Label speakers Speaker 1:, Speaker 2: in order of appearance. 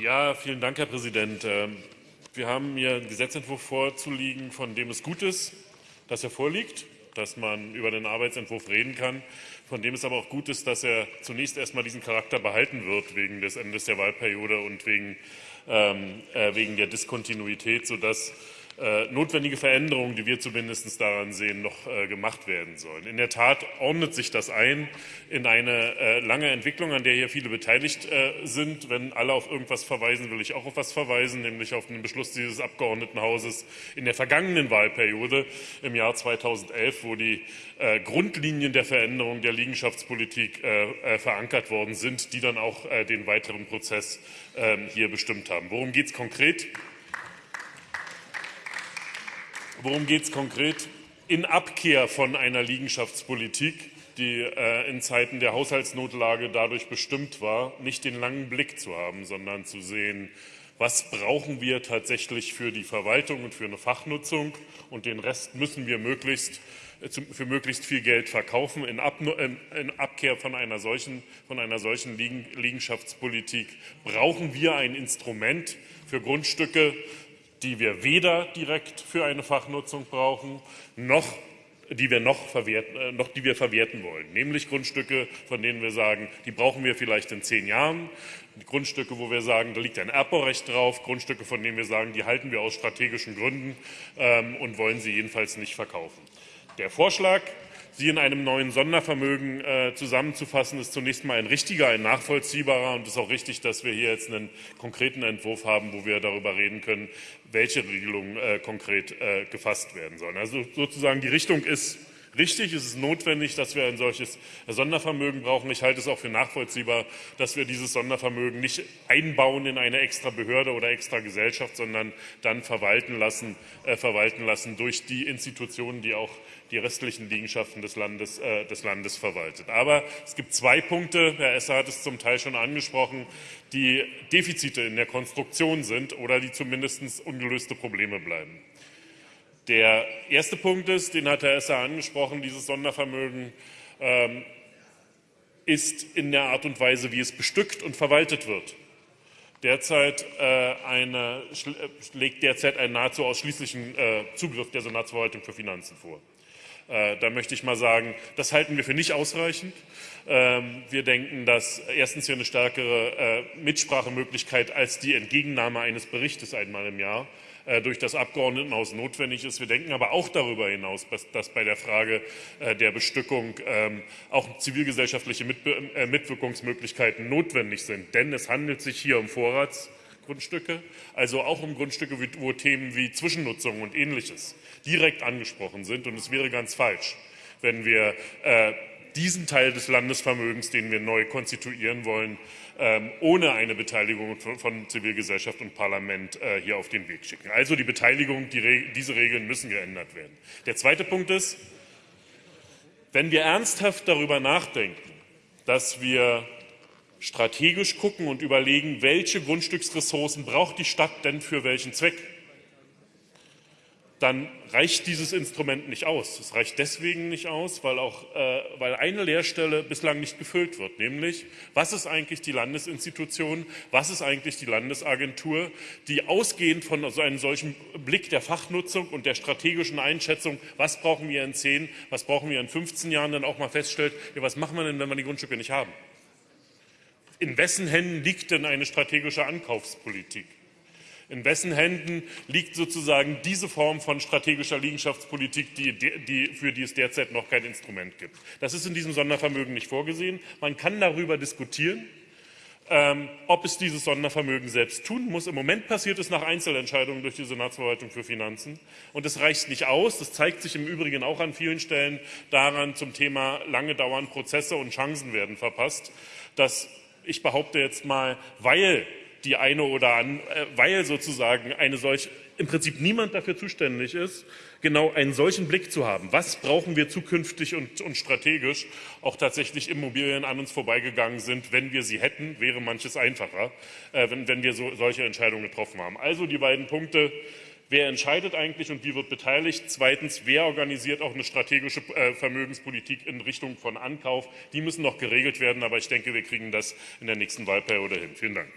Speaker 1: Ja, vielen Dank, Herr Präsident. Ähm, wir haben hier einen Gesetzentwurf vorzuliegen, von dem es gut ist, dass er vorliegt, dass man über den Arbeitsentwurf reden kann, von dem es aber auch gut ist, dass er zunächst erst einmal diesen Charakter behalten wird wegen des Endes der Wahlperiode und wegen, ähm, äh, wegen der Diskontinuität, sodass notwendige Veränderungen, die wir zumindest daran sehen, noch äh, gemacht werden sollen. In der Tat ordnet sich das ein in eine äh, lange Entwicklung, an der hier viele beteiligt sind. Wenn alle auf irgendwas verweisen, will ich auch auf etwas verweisen, nämlich auf den Beschluss dieses Abgeordnetenhauses in der vergangenen Wahlperiode im Jahr 2011, wo die Grundlinien der Veränderung der Liegenschaftspolitik verankert worden sind, die dann auch den weiteren Prozess ähm, hier bestimmt haben. Worum geht es konkret? Worum geht es konkret? In Abkehr von einer Liegenschaftspolitik, die äh, in Zeiten der Haushaltsnotlage dadurch bestimmt war, nicht den langen Blick zu haben, sondern zu sehen, was brauchen wir tatsächlich für die Verwaltung und für eine Fachnutzung und den Rest müssen wir möglichst äh, für möglichst viel Geld verkaufen. In, Abkehr von einer solchen, von einer solchen Liegenschaftspolitik brauchen wir ein Instrument für Grundstücke, die wir weder direkt für eine Fachnutzung brauchen, noch die wir noch, verwerten, äh, noch die wir verwerten wollen, nämlich Grundstücke, von denen wir sagen, die brauchen wir vielleicht in zehn Jahren, Grundstücke, wo wir sagen, da liegt ein Erbbaurecht drauf, Grundstücke, von denen wir sagen, die halten wir aus strategischen Gründen ähm, und wollen sie jedenfalls nicht verkaufen. Der Vorschlag sie in einem neuen Sondervermögen äh, zusammenzufassen, ist zunächst mal ein richtiger, ein nachvollziehbarer. Und es ist auch richtig, dass wir hier jetzt einen konkreten Entwurf haben, wo wir darüber reden können, welche Regelungen äh, konkret äh, gefasst werden sollen. Also sozusagen die Richtung ist richtig. Es ist notwendig, dass wir ein solches Sondervermögen brauchen. Ich halte es auch für nachvollziehbar, dass wir dieses Sondervermögen nicht einbauen in eine extra Behörde oder extra Gesellschaft, sondern dann verwalten lassen, äh, verwalten lassen durch die Institutionen, die auch die restlichen Liegenschaften des Landes, äh, des Landes verwaltet. Aber es gibt zwei Punkte, Herr Esser hat es zum Teil schon angesprochen, die Defizite in der Konstruktion sind oder die zumindest ungelöste Probleme bleiben. Der erste Punkt ist, den hat Herr Esser angesprochen, dieses Sondervermögen ähm, ist in der Art und Weise, wie es bestückt und verwaltet wird, derzeit äh, eine, äh, legt derzeit einen nahezu ausschließlichen äh, Zugriff der Senatsverwaltung für Finanzen vor. Äh, da möchte ich mal sagen, das halten wir für nicht ausreichend. Ähm, wir denken, dass erstens hier eine stärkere äh, Mitsprachemöglichkeit als die Entgegennahme eines Berichtes einmal im Jahr äh, durch das Abgeordnetenhaus notwendig ist. Wir denken aber auch darüber hinaus, dass bei der Frage der Bestückung ähm, auch zivilgesellschaftliche Mitwirkungsmöglichkeiten notwendig sind. Denn es handelt sich hier um Vorrats Grundstücke, also auch um Grundstücke, wo Themen wie Zwischennutzung und Ähnliches direkt angesprochen sind. Und es wäre ganz falsch, wenn wir äh, diesen Teil des Landesvermögens, den wir neu konstituieren wollen, ähm, ohne eine Beteiligung von, Zivilgesellschaft und Parlament äh, hier auf den Weg schicken. Also die Beteiligung, die, diese Regeln müssen geändert werden. Der zweite Punkt ist, wenn wir ernsthaft darüber nachdenken, dass wir strategisch gucken und überlegen, welche Grundstücksressourcen braucht die Stadt denn für welchen Zweck, dann reicht dieses Instrument nicht aus. Es reicht deswegen nicht aus, weil, auch, äh, weil eine Leerstelle bislang nicht gefüllt wird, nämlich was ist eigentlich die Landesinstitution, was ist eigentlich die Landesagentur, die ausgehend von so einem solchen Blick der Fachnutzung und der strategischen Einschätzung, was brauchen wir in 10, was brauchen wir in 15 Jahren, dann auch mal feststellt, ja, was machen wir denn, wenn wir die Grundstücke nicht haben in wessen Händen liegt denn eine strategische Ankaufspolitik? In wessen Händen liegt sozusagen diese Form von strategischer Liegenschaftspolitik, die, die, für die es derzeit noch kein Instrument gibt? Das ist in diesem Sondervermögen nicht vorgesehen. Man kann darüber diskutieren, ähm, ob es dieses Sondervermögen selbst tun muss. Im Moment passiert es nach Einzelentscheidungen durch die Senatsverwaltung für Finanzen. Und es reicht nicht aus. Das zeigt sich im Übrigen auch an vielen Stellen daran zum Thema lange dauernde Prozesse und Chancen werden verpasst, dass ich behaupte jetzt mal, weil die eine oder an, äh, weil sozusagen eine solch im Prinzip niemand dafür zuständig ist, genau einen solchen Blick zu haben. Was brauchen wir zukünftig und, und strategisch? Auch tatsächlich Immobilien an uns vorbeigegangen sind. Wenn wir sie hätten, wäre manches einfacher, äh, wenn, wenn wir so, solche Entscheidungen getroffen haben. Also die beiden Punkte Wer entscheidet eigentlich und wie wird beteiligt? Zweitens, wer organisiert auch eine strategische äh, Vermögenspolitik in Richtung von Ankauf? Die müssen noch geregelt werden, aber ich denke, wir kriegen das in der nächsten Wahlperiode hin. Vielen Dank.